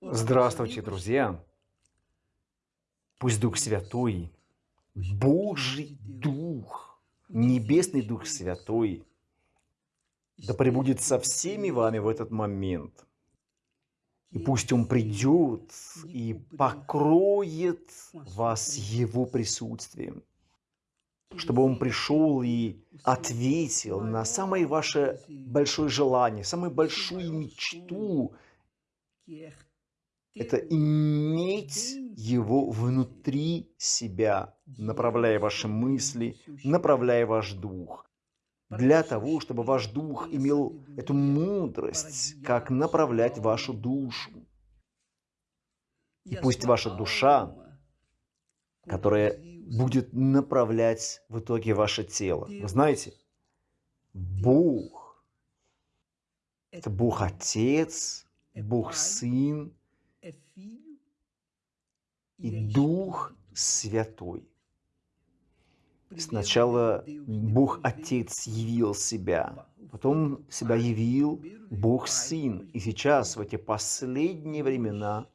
Здравствуйте, друзья! Пусть Дух Святой, Божий Дух, Небесный Дух Святой, да пребудет со всеми вами в этот момент. И пусть Он придет и покроет вас Его присутствием, чтобы Он пришел и ответил на самое ваше большое желание, самую большую мечту, это иметь его внутри себя, направляя ваши мысли, направляя ваш дух. Для того, чтобы ваш дух имел эту мудрость, как направлять вашу душу. И пусть ваша душа, которая будет направлять в итоге ваше тело. Вы знаете, Бог – это Бог Отец, Бог Сын, и Дух Святой. Сначала Бог Отец явил себя, потом себя явил Бог Сын. И сейчас, в эти последние времена,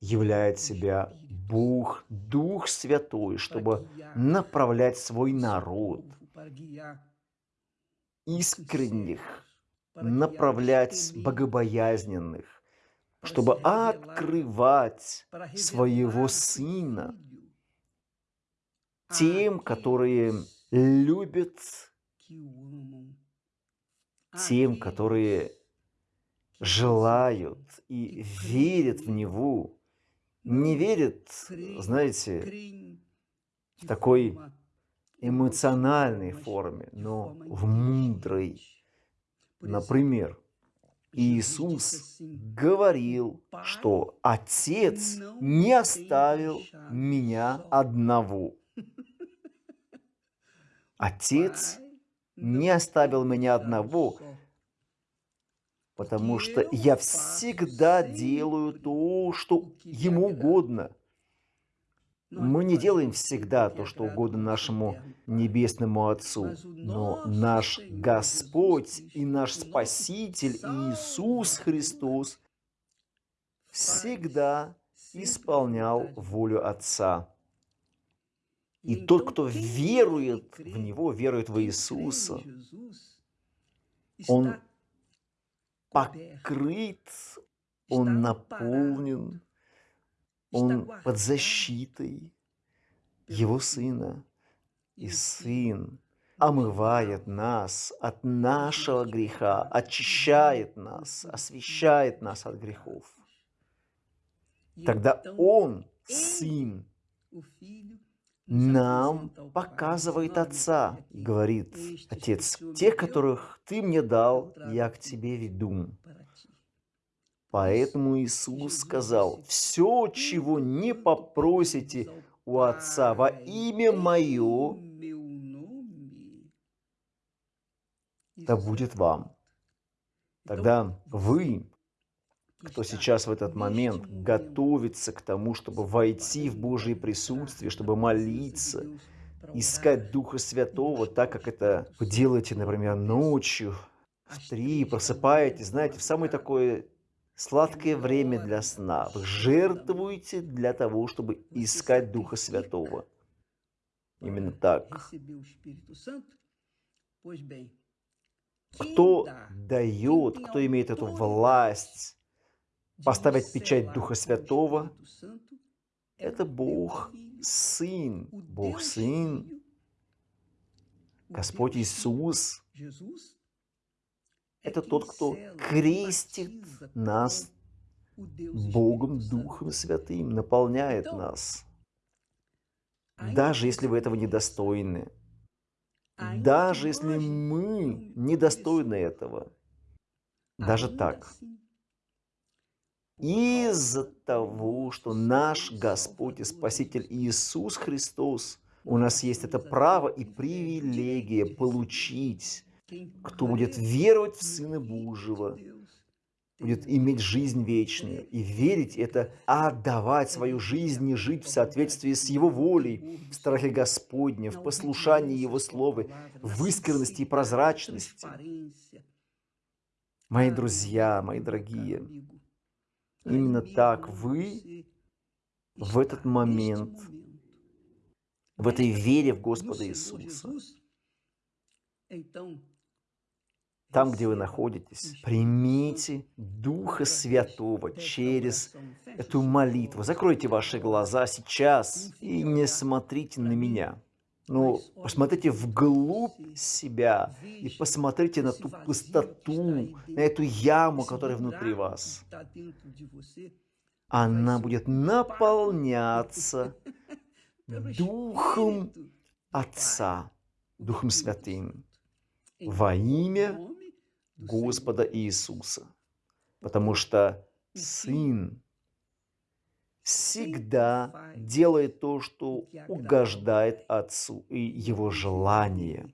являет себя Бог, Дух Святой, чтобы направлять свой народ, искренних, направлять богобоязненных, чтобы открывать своего Сына тем, которые любят, тем, которые желают и верят в Него, не верят, знаете, в такой эмоциональной форме, но в мудрой. Например, Иисус говорил, что Отец не оставил меня одного. Отец не оставил меня одного, потому что я всегда делаю то, что Ему угодно. Мы не делаем всегда то, что угодно нашему Небесному Отцу, но наш Господь и наш Спаситель Иисус Христос всегда исполнял волю Отца. И тот, кто верует в Него, верует в Иисуса, он покрыт, он наполнен он под защитой его сына. И сын омывает нас от нашего греха, очищает нас, освещает нас от грехов. Тогда Он, Сын, нам показывает Отца, говорит Отец, тех, которых Ты мне дал, я к Тебе веду. Поэтому Иисус сказал, «Все, чего не попросите у Отца во имя Мое, да будет вам». Тогда вы, кто сейчас в этот момент готовится к тому, чтобы войти в Божье присутствие, чтобы молиться, искать Духа Святого, так как это вы делаете, например, ночью, в три, просыпаетесь, знаете, в самое такое сладкое время для сна. Вы жертвуете для того, чтобы искать Духа Святого. Именно так. Кто дает, кто имеет эту власть поставить печать Духа Святого, это Бог Сын. Бог Сын, Господь Иисус, это тот, кто крестит нас Богом Духом Святым, наполняет нас. Даже если вы этого недостойны. Даже если мы недостойны этого. Даже так. Из-за того, что наш Господь и Спаситель Иисус Христос, у нас есть это право и привилегия получить кто будет веровать в Сына Божьего, будет иметь жизнь вечную. И верить – это отдавать свою жизнь и жить в соответствии с Его волей, в страхе Господня, в послушании Его Слова, в искренности и прозрачности. Мои друзья, мои дорогие, именно так вы в этот момент, в этой вере в Господа Иисуса, там, где вы находитесь, примите Духа Святого через эту молитву. Закройте ваши глаза сейчас и не смотрите на меня. Но посмотрите вглубь себя и посмотрите на ту пустоту, на эту яму, которая внутри вас. Она будет наполняться Духом Отца, Духом Святым, во имя Господа Иисуса. Потому что Сын всегда делает то, что угождает Отцу и Его желание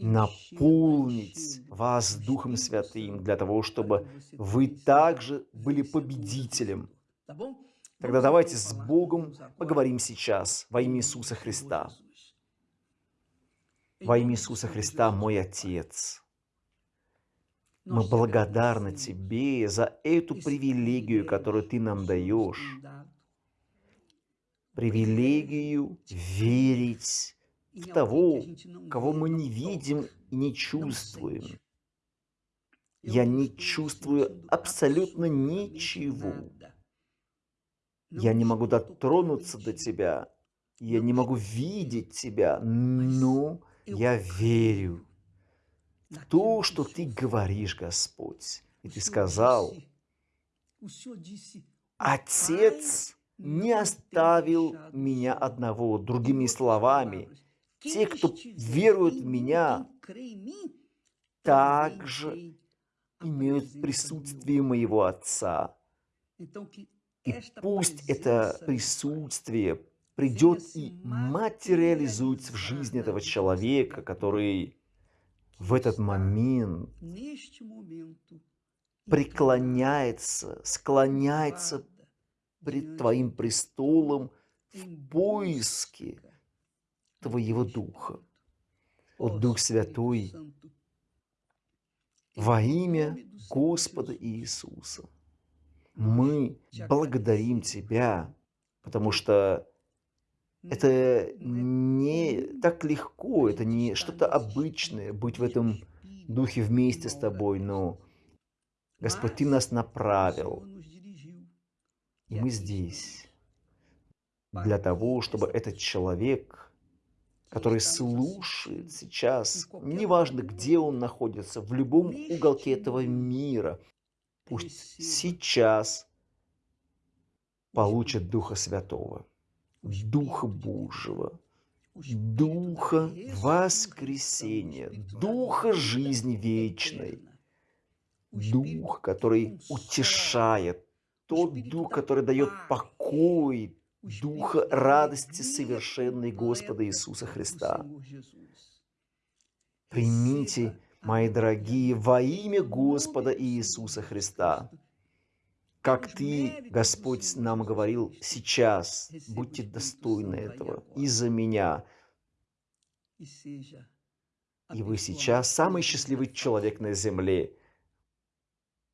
наполнить вас Духом Святым для того, чтобы вы также были победителем. Тогда давайте с Богом поговорим сейчас во имя Иисуса Христа. Во имя Иисуса Христа, мой Отец. Мы благодарны Тебе за эту привилегию, которую Ты нам даешь. Привилегию верить в того, кого мы не видим и не чувствуем. Я не чувствую абсолютно ничего. Я не могу дотронуться до Тебя, я не могу видеть Тебя, но я верю то, что Ты говоришь, Господь. И Ты сказал, Отец не оставил меня одного. Другими словами, те, кто верует в Меня, также имеют присутствие моего Отца. И пусть это присутствие придет и материализуется в жизни этого человека, который в этот момент преклоняется, склоняется пред Твоим престолом в поиске Твоего Духа. О Дух Святой, во имя Господа Иисуса, мы благодарим Тебя, потому что это не так легко, это не что-то обычное, быть в этом духе вместе с тобой, но Господь, Ты нас направил, и мы здесь для того, чтобы этот человек, который слушает сейчас, неважно, где он находится, в любом уголке этого мира, пусть сейчас получит Духа Святого. Духа Божьего, Духа воскресения, Духа жизни вечной, Дух, который утешает, тот Дух, который дает покой, Духа радости совершенной Господа Иисуса Христа. Примите, мои дорогие, во имя Господа Иисуса Христа как Ты, Господь, нам говорил сейчас, будьте достойны этого из-за меня. И вы сейчас самый счастливый человек на земле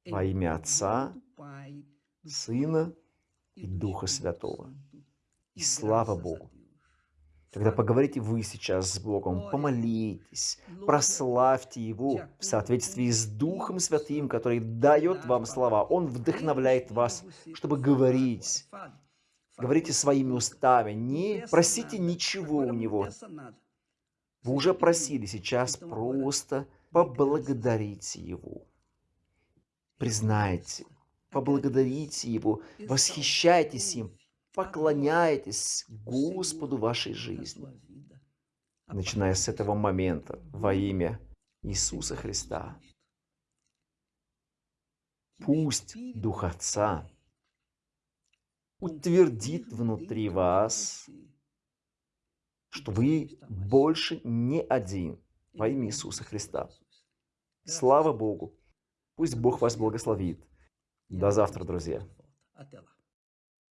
во имя Отца, Сына и Духа Святого. И слава Богу! Когда поговорите вы сейчас с Богом, помолитесь, прославьте Его в соответствии с Духом Святым, который дает вам слова. Он вдохновляет вас, чтобы говорить. Говорите своими устами, не просите ничего у Него. Вы уже просили, сейчас просто поблагодарите Его. Признайте, поблагодарите Его, восхищайтесь им, поклоняетесь Господу вашей жизни, начиная с этого момента во имя Иисуса Христа. Пусть Дух Отца утвердит внутри вас, что вы больше не один во имя Иисуса Христа. Слава Богу! Пусть Бог вас благословит. До завтра, друзья.